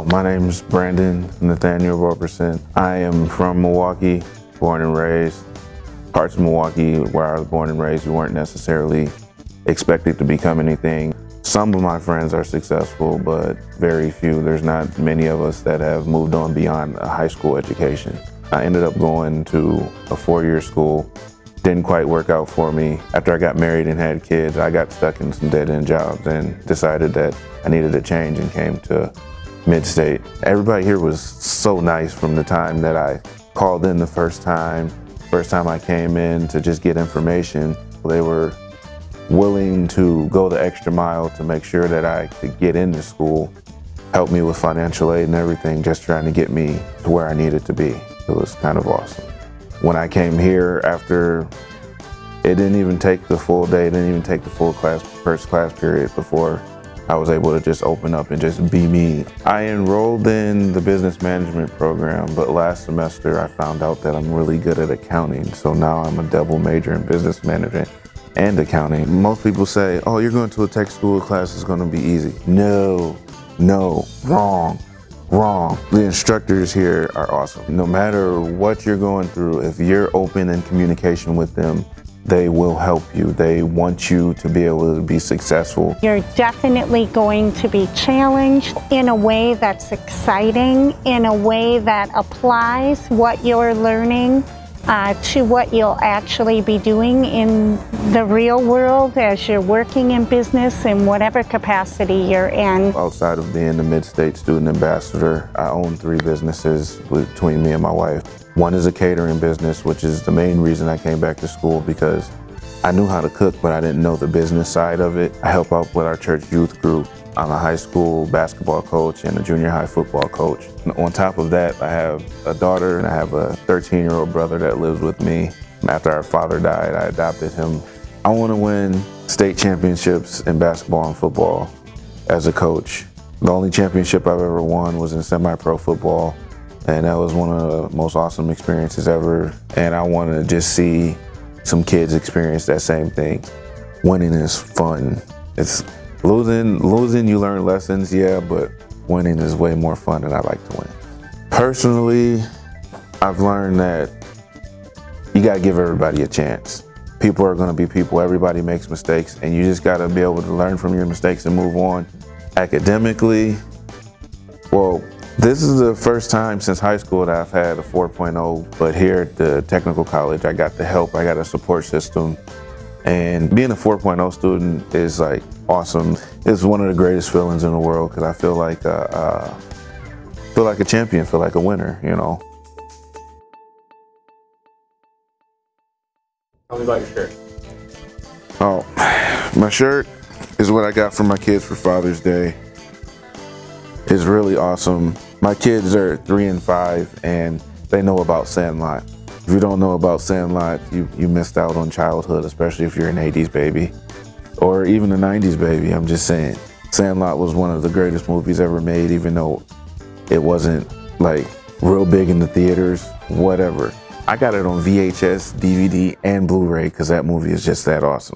Oh, my name is Brandon Nathaniel Roberson. I am from Milwaukee, born and raised. Parts of Milwaukee where I was born and raised, we weren't necessarily expected to become anything. Some of my friends are successful, but very few. There's not many of us that have moved on beyond a high school education. I ended up going to a four-year school. Didn't quite work out for me. After I got married and had kids, I got stuck in some dead-end jobs and decided that I needed a change and came to Mid-State. Everybody here was so nice from the time that I called in the first time, first time I came in to just get information. They were willing to go the extra mile to make sure that I could get into school, help me with financial aid and everything, just trying to get me to where I needed to be. It was kind of awesome. When I came here after, it didn't even take the full day, it didn't even take the full class, first class period before I was able to just open up and just be me. I enrolled in the business management program, but last semester I found out that I'm really good at accounting. So now I'm a double major in business management and accounting. Most people say, oh, you're going to a tech school class is going to be easy. No, no, wrong, wrong. The instructors here are awesome. No matter what you're going through, if you're open in communication with them, they will help you. They want you to be able to be successful. You're definitely going to be challenged in a way that's exciting, in a way that applies what you're learning uh, to what you'll actually be doing in the real world as you're working in business in whatever capacity you're in. Outside of being the Mid-State Student Ambassador, I own three businesses between me and my wife. One is a catering business, which is the main reason I came back to school because I knew how to cook, but I didn't know the business side of it. I help out with our church youth group. I'm a high school basketball coach and a junior high football coach. And on top of that, I have a daughter and I have a 13-year-old brother that lives with me. After our father died, I adopted him. I want to win state championships in basketball and football as a coach. The only championship I've ever won was in semi-pro football and that was one of the most awesome experiences ever. And I want to just see some kids experience that same thing. Winning is fun. It's losing, losing you learn lessons, yeah, but winning is way more fun and I like to win. Personally, I've learned that you gotta give everybody a chance. People are gonna be people, everybody makes mistakes, and you just gotta be able to learn from your mistakes and move on. Academically, well, this is the first time since high school that I've had a 4.0, but here at the technical college, I got the help, I got a support system. And being a 4.0 student is like awesome. It's one of the greatest feelings in the world because I feel like uh, uh, feel like a champion, feel like a winner, you know. Tell me about your shirt. Oh, my shirt is what I got for my kids for Father's Day. It's really awesome. My kids are three and five and they know about Sandlot. If you don't know about Sandlot, you, you missed out on childhood, especially if you're an 80s baby or even a 90s baby, I'm just saying. Sandlot was one of the greatest movies ever made, even though it wasn't like real big in the theaters, whatever. I got it on VHS, DVD, and Blu-ray because that movie is just that awesome.